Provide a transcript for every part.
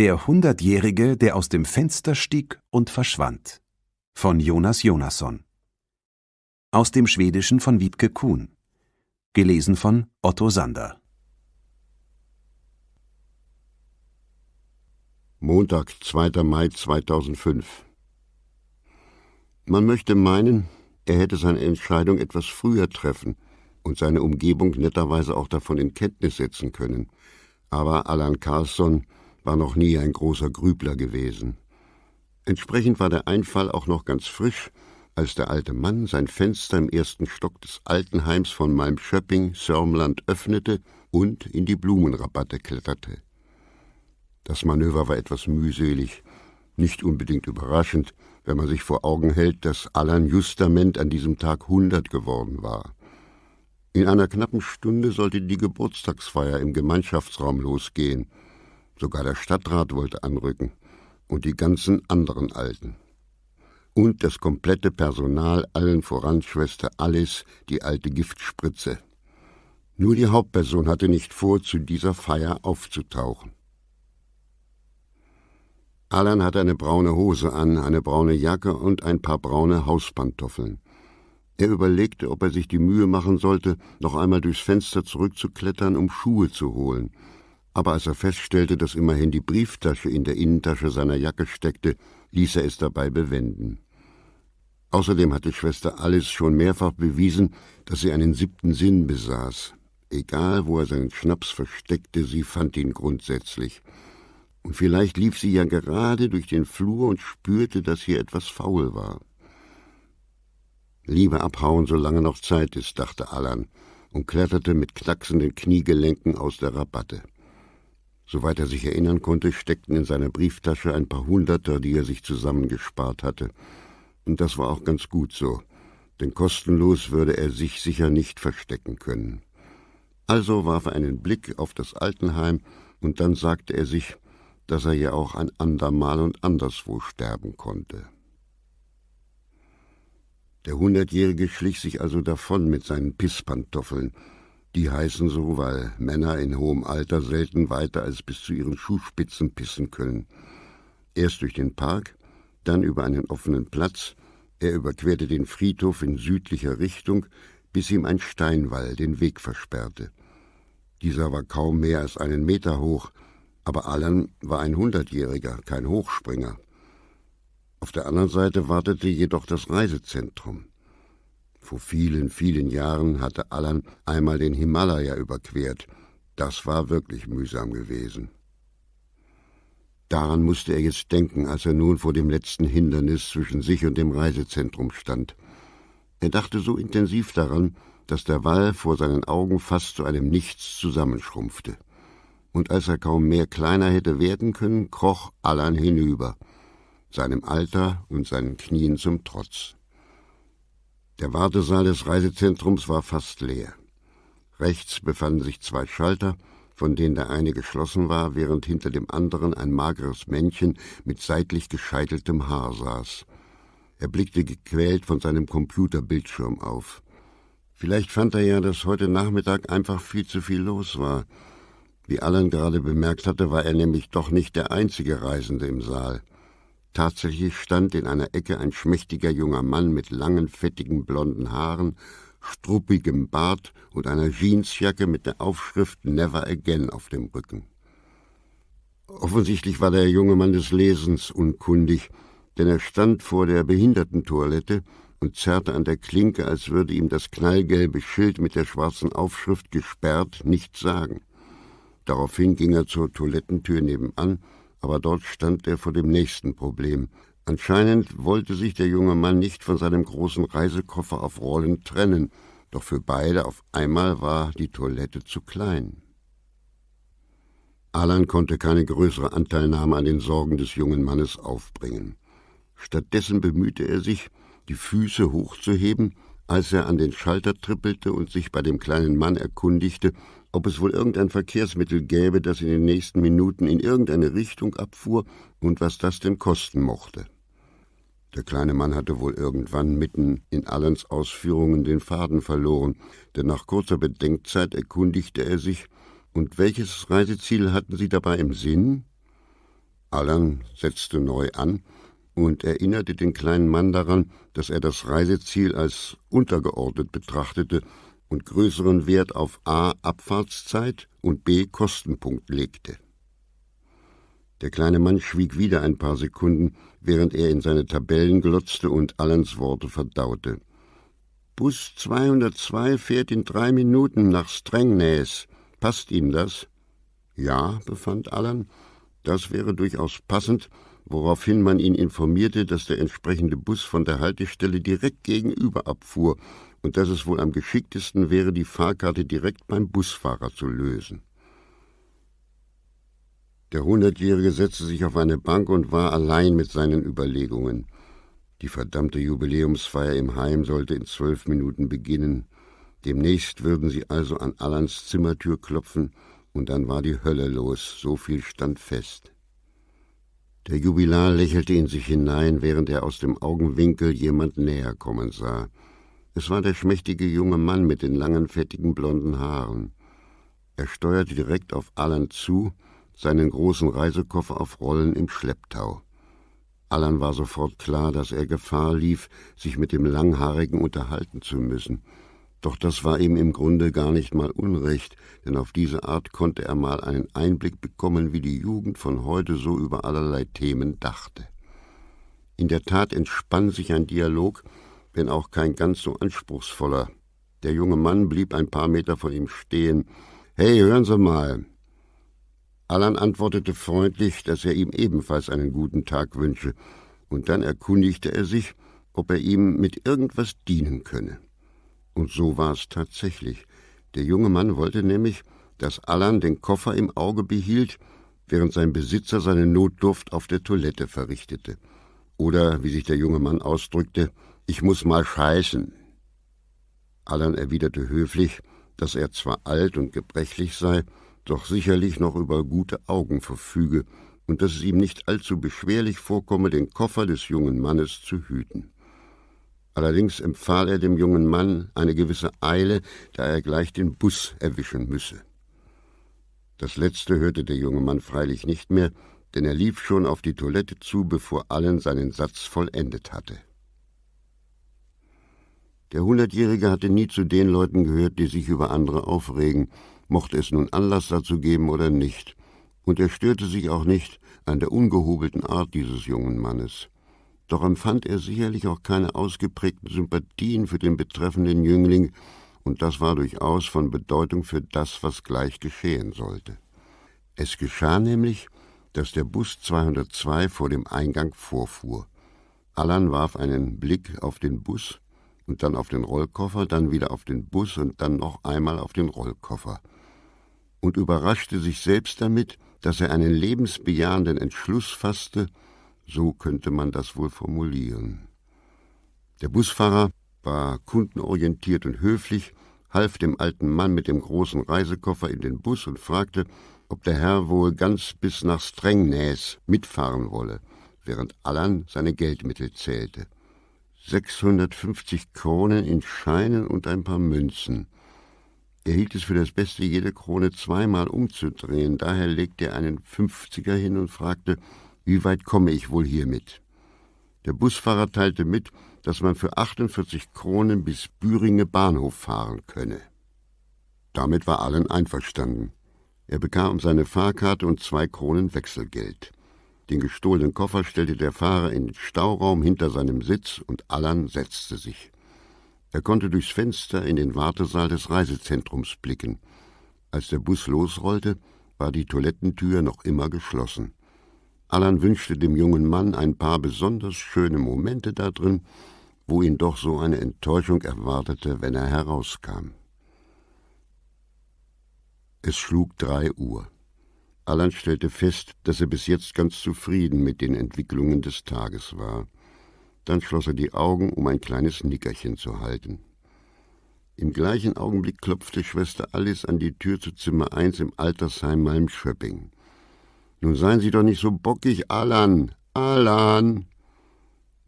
Der Hundertjährige, der aus dem Fenster stieg und verschwand. Von Jonas Jonasson. Aus dem Schwedischen von Wiebke Kuhn. Gelesen von Otto Sander. Montag, 2. Mai 2005. Man möchte meinen, er hätte seine Entscheidung etwas früher treffen und seine Umgebung netterweise auch davon in Kenntnis setzen können. Aber Alan Carlsson war noch nie ein großer Grübler gewesen. Entsprechend war der Einfall auch noch ganz frisch, als der alte Mann sein Fenster im ersten Stock des Altenheims von Malmschöpping, Sörmland, öffnete und in die Blumenrabatte kletterte. Das Manöver war etwas mühselig, nicht unbedingt überraschend, wenn man sich vor Augen hält, dass Alan justament an diesem Tag hundert geworden war. In einer knappen Stunde sollte die Geburtstagsfeier im Gemeinschaftsraum losgehen, Sogar der Stadtrat wollte anrücken und die ganzen anderen Alten. Und das komplette Personal, allen voran Schwester Alice, die alte Giftspritze. Nur die Hauptperson hatte nicht vor, zu dieser Feier aufzutauchen. Alan hatte eine braune Hose an, eine braune Jacke und ein paar braune Hauspantoffeln. Er überlegte, ob er sich die Mühe machen sollte, noch einmal durchs Fenster zurückzuklettern, um Schuhe zu holen aber als er feststellte, dass immerhin die Brieftasche in der Innentasche seiner Jacke steckte, ließ er es dabei bewenden. Außerdem hatte Schwester Alice schon mehrfach bewiesen, dass sie einen siebten Sinn besaß. Egal, wo er seinen Schnaps versteckte, sie fand ihn grundsätzlich. Und vielleicht lief sie ja gerade durch den Flur und spürte, dass hier etwas faul war. Lieber abhauen, solange noch Zeit ist, dachte Allan und kletterte mit knacksenden Kniegelenken aus der Rabatte. Soweit er sich erinnern konnte, steckten in seiner Brieftasche ein paar Hunderter, die er sich zusammengespart hatte. Und das war auch ganz gut so, denn kostenlos würde er sich sicher nicht verstecken können. Also warf er einen Blick auf das Altenheim, und dann sagte er sich, dass er ja auch ein andermal und anderswo sterben konnte. Der Hundertjährige schlich sich also davon mit seinen Pisspantoffeln, die heißen so, weil Männer in hohem Alter selten weiter als bis zu ihren Schuhspitzen pissen können. Erst durch den Park, dann über einen offenen Platz, er überquerte den Friedhof in südlicher Richtung, bis ihm ein Steinwall den Weg versperrte. Dieser war kaum mehr als einen Meter hoch, aber Allan war ein Hundertjähriger, kein Hochspringer. Auf der anderen Seite wartete jedoch das Reisezentrum. Vor vielen, vielen Jahren hatte Allan einmal den Himalaya überquert. Das war wirklich mühsam gewesen. Daran musste er jetzt denken, als er nun vor dem letzten Hindernis zwischen sich und dem Reisezentrum stand. Er dachte so intensiv daran, dass der Wall vor seinen Augen fast zu einem Nichts zusammenschrumpfte. Und als er kaum mehr kleiner hätte werden können, kroch Allan hinüber, seinem Alter und seinen Knien zum Trotz. Der Wartesaal des Reisezentrums war fast leer. Rechts befanden sich zwei Schalter, von denen der eine geschlossen war, während hinter dem anderen ein mageres Männchen mit seitlich gescheiteltem Haar saß. Er blickte gequält von seinem Computerbildschirm auf. Vielleicht fand er ja, dass heute Nachmittag einfach viel zu viel los war. Wie Allen gerade bemerkt hatte, war er nämlich doch nicht der einzige Reisende im Saal. Tatsächlich stand in einer Ecke ein schmächtiger junger Mann mit langen, fettigen blonden Haaren, struppigem Bart und einer Jeansjacke mit der Aufschrift Never Again auf dem Rücken. Offensichtlich war der junge Mann des Lesens unkundig, denn er stand vor der Behindertentoilette und zerrte an der Klinke, als würde ihm das knallgelbe Schild mit der schwarzen Aufschrift gesperrt nichts sagen. Daraufhin ging er zur Toilettentür nebenan aber dort stand er vor dem nächsten Problem. Anscheinend wollte sich der junge Mann nicht von seinem großen Reisekoffer auf Rollen trennen, doch für beide auf einmal war die Toilette zu klein. Alan konnte keine größere Anteilnahme an den Sorgen des jungen Mannes aufbringen. Stattdessen bemühte er sich, die Füße hochzuheben, als er an den Schalter trippelte und sich bei dem kleinen Mann erkundigte, ob es wohl irgendein Verkehrsmittel gäbe, das in den nächsten Minuten in irgendeine Richtung abfuhr und was das denn kosten mochte. Der kleine Mann hatte wohl irgendwann mitten in Allens Ausführungen den Faden verloren, denn nach kurzer Bedenkzeit erkundigte er sich, und welches Reiseziel hatten Sie dabei im Sinn? Allan setzte neu an und erinnerte den kleinen Mann daran, dass er das Reiseziel als untergeordnet betrachtete und größeren Wert auf a. Abfahrtszeit und b. Kostenpunkt legte. Der kleine Mann schwieg wieder ein paar Sekunden, während er in seine Tabellen glotzte und Allens Worte verdaute. Bus 202 fährt in drei Minuten nach Strängnäs. Passt Ihnen das? Ja, befand Allan, das wäre durchaus passend, woraufhin man ihn informierte, dass der entsprechende Bus von der Haltestelle direkt gegenüber abfuhr und dass es wohl am geschicktesten wäre, die Fahrkarte direkt beim Busfahrer zu lösen. Der Hundertjährige setzte sich auf eine Bank und war allein mit seinen Überlegungen. Die verdammte Jubiläumsfeier im Heim sollte in zwölf Minuten beginnen. Demnächst würden sie also an Allans Zimmertür klopfen, und dann war die Hölle los, so viel stand fest. Der Jubilar lächelte in sich hinein, während er aus dem Augenwinkel jemand näher kommen sah. Es war der schmächtige junge Mann mit den langen, fettigen, blonden Haaren. Er steuerte direkt auf Allan zu, seinen großen Reisekoffer auf Rollen im Schlepptau. Allan war sofort klar, dass er Gefahr lief, sich mit dem Langhaarigen unterhalten zu müssen. Doch das war ihm im Grunde gar nicht mal unrecht, denn auf diese Art konnte er mal einen Einblick bekommen, wie die Jugend von heute so über allerlei Themen dachte. In der Tat entspann sich ein Dialog, wenn auch kein ganz so anspruchsvoller. Der junge Mann blieb ein paar Meter von ihm stehen. Hey, hören Sie mal, Allan antwortete freundlich, dass er ihm ebenfalls einen guten Tag wünsche, und dann erkundigte er sich, ob er ihm mit irgendwas dienen könne. Und so war es tatsächlich. Der junge Mann wollte nämlich, dass Allan den Koffer im Auge behielt, während sein Besitzer seine Notdurft auf der Toilette verrichtete. Oder, wie sich der junge Mann ausdrückte, ich muss mal scheißen. Allan erwiderte höflich, dass er zwar alt und gebrechlich sei, doch sicherlich noch über gute Augen verfüge und dass es ihm nicht allzu beschwerlich vorkomme, den Koffer des jungen Mannes zu hüten. Allerdings empfahl er dem jungen Mann eine gewisse Eile, da er gleich den Bus erwischen müsse. Das letzte hörte der junge Mann freilich nicht mehr, denn er lief schon auf die Toilette zu, bevor Allen seinen Satz vollendet hatte. Der Hundertjährige hatte nie zu den Leuten gehört, die sich über andere aufregen, mochte es nun Anlass dazu geben oder nicht, und er störte sich auch nicht an der ungehobelten Art dieses jungen Mannes. Doch empfand er sicherlich auch keine ausgeprägten Sympathien für den betreffenden Jüngling, und das war durchaus von Bedeutung für das, was gleich geschehen sollte. Es geschah nämlich, dass der Bus 202 vor dem Eingang vorfuhr. Allan warf einen Blick auf den Bus und dann auf den Rollkoffer, dann wieder auf den Bus und dann noch einmal auf den Rollkoffer und überraschte sich selbst damit, dass er einen lebensbejahenden Entschluss fasste, so könnte man das wohl formulieren. Der Busfahrer war kundenorientiert und höflich, half dem alten Mann mit dem großen Reisekoffer in den Bus und fragte, ob der Herr wohl ganz bis nach Strängnäs mitfahren wolle, während Allan seine Geldmittel zählte. 650 Kronen in Scheinen und ein paar Münzen. Er hielt es für das Beste, jede Krone zweimal umzudrehen. Daher legte er einen Fünfziger hin und fragte, wie weit komme ich wohl hiermit? Der Busfahrer teilte mit, dass man für 48 Kronen bis Büringe Bahnhof fahren könne. Damit war allen einverstanden. Er bekam seine Fahrkarte und zwei Kronen Wechselgeld. Den gestohlenen Koffer stellte der Fahrer in den Stauraum hinter seinem Sitz und Allan setzte sich. Er konnte durchs Fenster in den Wartesaal des Reisezentrums blicken. Als der Bus losrollte, war die Toilettentür noch immer geschlossen. Allan wünschte dem jungen Mann ein paar besonders schöne Momente da drin, wo ihn doch so eine Enttäuschung erwartete, wenn er herauskam. Es schlug drei Uhr. Allan stellte fest, dass er bis jetzt ganz zufrieden mit den Entwicklungen des Tages war. Dann schloss er die Augen, um ein kleines Nickerchen zu halten. Im gleichen Augenblick klopfte Schwester Alice an die Tür zu Zimmer 1 im Altersheim Malmschöpping. Nun seien Sie doch nicht so bockig, Alan, Alan!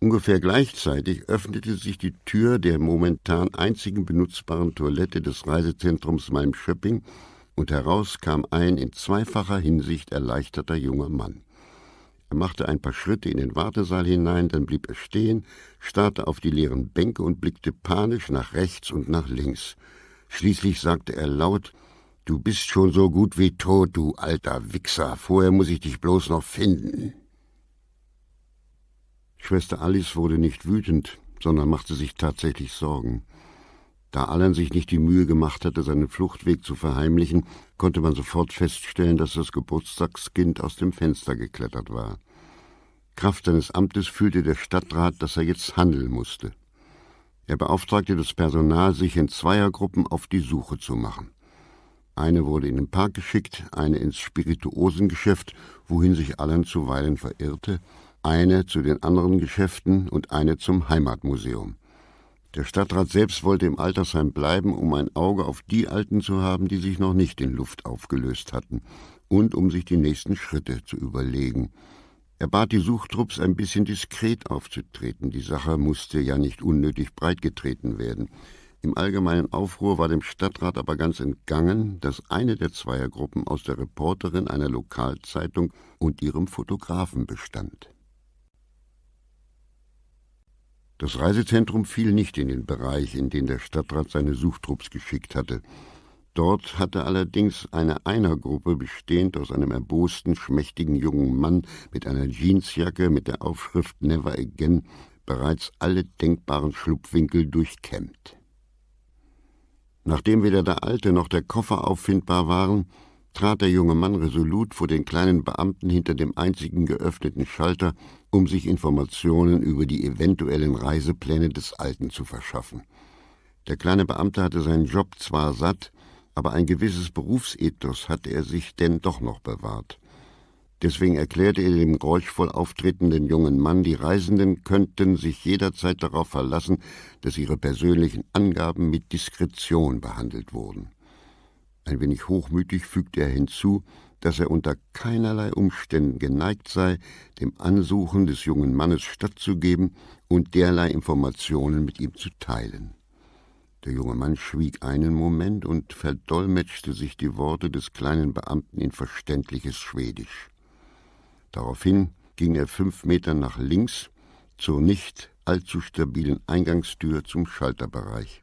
Ungefähr gleichzeitig öffnete sich die Tür der momentan einzigen benutzbaren Toilette des Reisezentrums Malmschöpping und heraus kam ein in zweifacher Hinsicht erleichterter junger Mann. Er machte ein paar Schritte in den Wartesaal hinein, dann blieb er stehen, starrte auf die leeren Bänke und blickte panisch nach rechts und nach links. Schließlich sagte er laut Du bist schon so gut wie tot, du alter Wichser. Vorher muss ich dich bloß noch finden. Schwester Alice wurde nicht wütend, sondern machte sich tatsächlich Sorgen. Da Alan sich nicht die Mühe gemacht hatte, seinen Fluchtweg zu verheimlichen, konnte man sofort feststellen, dass das Geburtstagskind aus dem Fenster geklettert war. Kraft seines Amtes fühlte der Stadtrat, dass er jetzt handeln musste. Er beauftragte das Personal, sich in Zweiergruppen auf die Suche zu machen. Eine wurde in den Park geschickt, eine ins Spirituosengeschäft, wohin sich Allen zuweilen verirrte, eine zu den anderen Geschäften und eine zum Heimatmuseum. Der Stadtrat selbst wollte im Altersheim bleiben, um ein Auge auf die Alten zu haben, die sich noch nicht in Luft aufgelöst hatten, und um sich die nächsten Schritte zu überlegen. Er bat die Suchtrupps, ein bisschen diskret aufzutreten. Die Sache musste ja nicht unnötig breitgetreten werden. Im allgemeinen Aufruhr war dem Stadtrat aber ganz entgangen, dass eine der Zweiergruppen aus der Reporterin einer Lokalzeitung und ihrem Fotografen bestand. Das Reisezentrum fiel nicht in den Bereich, in den der Stadtrat seine Suchtrupps geschickt hatte. Dort hatte allerdings eine Einergruppe bestehend aus einem erbosten, schmächtigen jungen Mann mit einer Jeansjacke mit der Aufschrift Never Again bereits alle denkbaren Schlupfwinkel durchkämmt. Nachdem weder der alte noch der Koffer auffindbar waren, trat der junge Mann resolut vor den kleinen Beamten hinter dem einzigen geöffneten Schalter, um sich Informationen über die eventuellen Reisepläne des Alten zu verschaffen. Der kleine Beamte hatte seinen Job zwar satt, aber ein gewisses Berufsethos hatte er sich denn doch noch bewahrt. Deswegen erklärte er dem geräuschvoll auftretenden jungen Mann, die Reisenden könnten sich jederzeit darauf verlassen, dass ihre persönlichen Angaben mit Diskretion behandelt wurden. Ein wenig hochmütig fügte er hinzu, dass er unter keinerlei Umständen geneigt sei, dem Ansuchen des jungen Mannes stattzugeben und derlei Informationen mit ihm zu teilen. Der junge Mann schwieg einen Moment und verdolmetschte sich die Worte des kleinen Beamten in verständliches Schwedisch. Daraufhin ging er fünf Meter nach links zur nicht allzu stabilen Eingangstür zum Schalterbereich.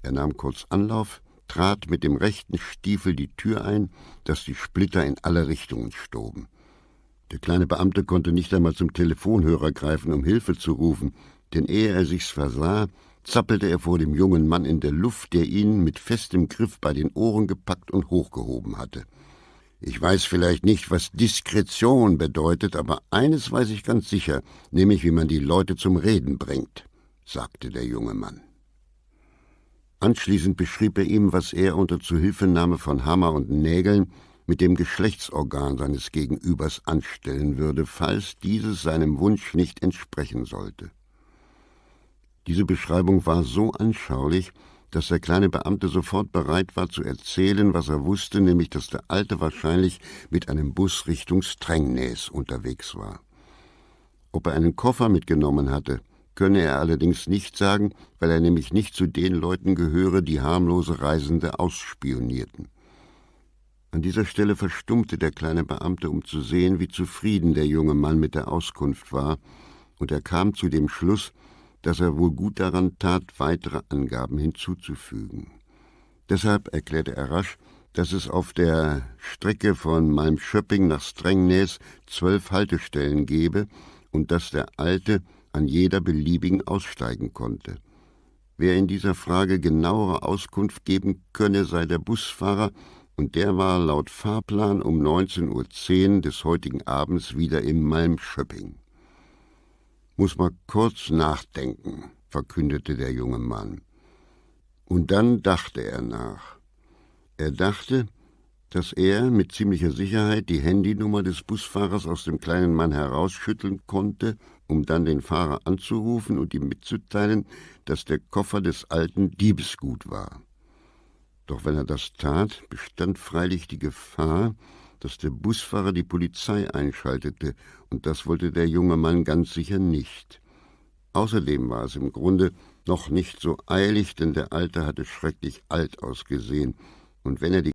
Er nahm kurz Anlauf, trat mit dem rechten Stiefel die Tür ein, dass die Splitter in alle Richtungen stoben. Der kleine Beamte konnte nicht einmal zum Telefonhörer greifen, um Hilfe zu rufen, denn ehe er sich's versah, zappelte er vor dem jungen Mann in der Luft, der ihn mit festem Griff bei den Ohren gepackt und hochgehoben hatte. Ich weiß vielleicht nicht, was Diskretion bedeutet, aber eines weiß ich ganz sicher, nämlich wie man die Leute zum Reden bringt, sagte der junge Mann. Anschließend beschrieb er ihm, was er unter Zuhilfenahme von Hammer und Nägeln mit dem Geschlechtsorgan seines Gegenübers anstellen würde, falls dieses seinem Wunsch nicht entsprechen sollte. Diese Beschreibung war so anschaulich, dass der kleine Beamte sofort bereit war zu erzählen, was er wusste, nämlich dass der Alte wahrscheinlich mit einem Bus Richtung Strängnäs unterwegs war. Ob er einen Koffer mitgenommen hatte, könne er allerdings nicht sagen, weil er nämlich nicht zu den Leuten gehöre, die harmlose Reisende ausspionierten. An dieser Stelle verstummte der kleine Beamte, um zu sehen, wie zufrieden der junge Mann mit der Auskunft war, und er kam zu dem Schluss, dass er wohl gut daran tat, weitere Angaben hinzuzufügen. Deshalb erklärte er rasch, dass es auf der Strecke von Malmschöpping nach Strängnäs zwölf Haltestellen gebe und dass der Alte an jeder beliebigen aussteigen konnte. Wer in dieser Frage genauere Auskunft geben könne, sei der Busfahrer, und der war laut Fahrplan um 19.10 Uhr des heutigen Abends wieder in Malmschöpping. Muss mal kurz nachdenken, verkündete der junge Mann. Und dann dachte er nach. Er dachte, dass er mit ziemlicher Sicherheit die Handynummer des Busfahrers aus dem kleinen Mann herausschütteln konnte, um dann den Fahrer anzurufen und ihm mitzuteilen, dass der Koffer des Alten Diebesgut war. Doch wenn er das tat, bestand freilich die Gefahr, dass der Busfahrer die Polizei einschaltete, und das wollte der junge Mann ganz sicher nicht. Außerdem war es im Grunde noch nicht so eilig, denn der Alte hatte schrecklich alt ausgesehen, und wenn er die